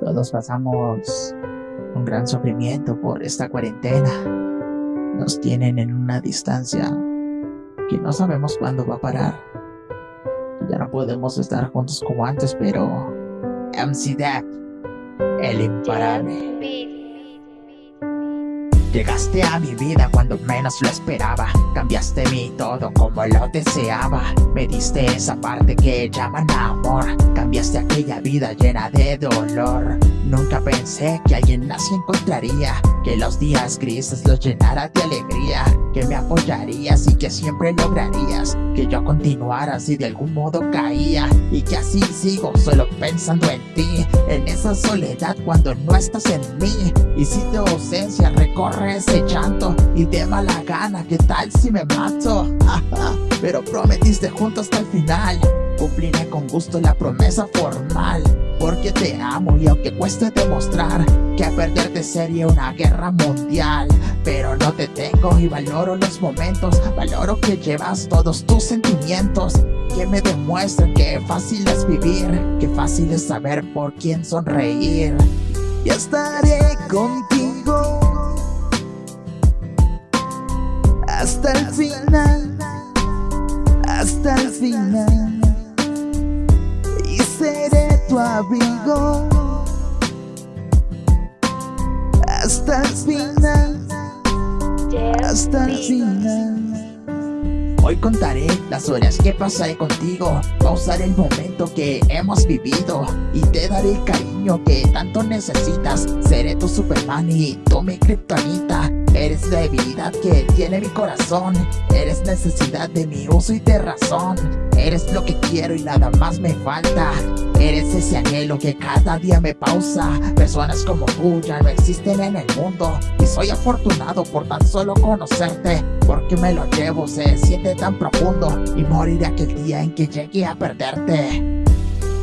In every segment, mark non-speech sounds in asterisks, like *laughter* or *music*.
Todos pasamos un gran sufrimiento por esta cuarentena. Nos tienen en una distancia que no sabemos cuándo va a parar. Ya no podemos estar juntos como antes, pero Death, el imparable. Llegaste a mi vida cuando menos lo esperaba. Cambiaste mi todo como lo deseaba. Me diste esa parte que llaman amor. Cambiaste aquella vida llena de dolor. Nunca pensé que alguien así encontraría. Que los días grises los llenara de alegría. Que me apoyarías y que siempre lograrías. Que yo continuara si de algún modo caía. Y que así sigo solo pensando en ti. En esa soledad cuando no estás en mí. Y si tu ausencia recorre ese llanto y de mala gana, ¿qué tal si me mato? *laughs* Pero prometiste juntos hasta el final, cumpliré con gusto la promesa formal. Porque te amo y aunque cueste demostrar que perderte sería una guerra mundial. Pero no te tengo y valoro los momentos, valoro que llevas todos tus sentimientos. Que me demuestran que fácil es vivir, que fácil es saber por quién sonreír. Y estaré contigo hasta el final, hasta el final. Y seré tu abrigo hasta el final, hasta el final. Hoy contaré las horas que pasaré contigo. Pausaré el momento que hemos vivido. Y te daré el cariño que tanto necesitas. Seré tu Superman y tú mi kriptonita Eres la debilidad que tiene mi corazón. Eres necesidad de mi uso y de razón. Eres lo que quiero y nada más me falta. Eres ese anhelo que cada día me pausa. Personas como tú ya no existen en el mundo. Y soy afortunado por tan solo conocerte. Porque me lo llevo, se siente tan profundo Y moriré aquel día en que llegue a perderte.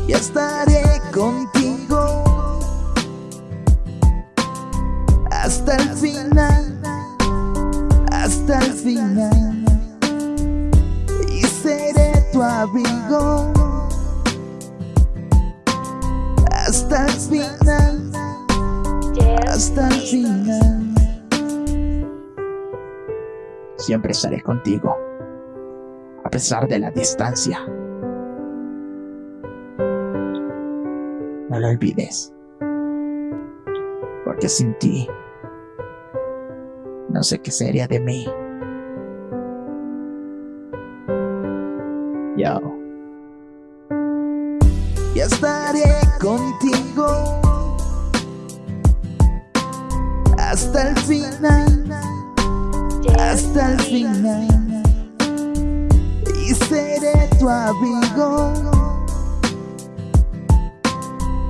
Y estaré contigo Hasta el final hasta el final. Y seré tu abrigo hasta el final, hasta el final. Siempre estaré contigo, a pesar de la distancia. No lo olvides, porque sin ti no sé qué sería de mí. Yo. Y estaré contigo hasta el final, hasta el final. Seré tu abrigo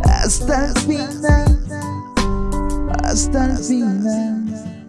hasta el final, hasta el final.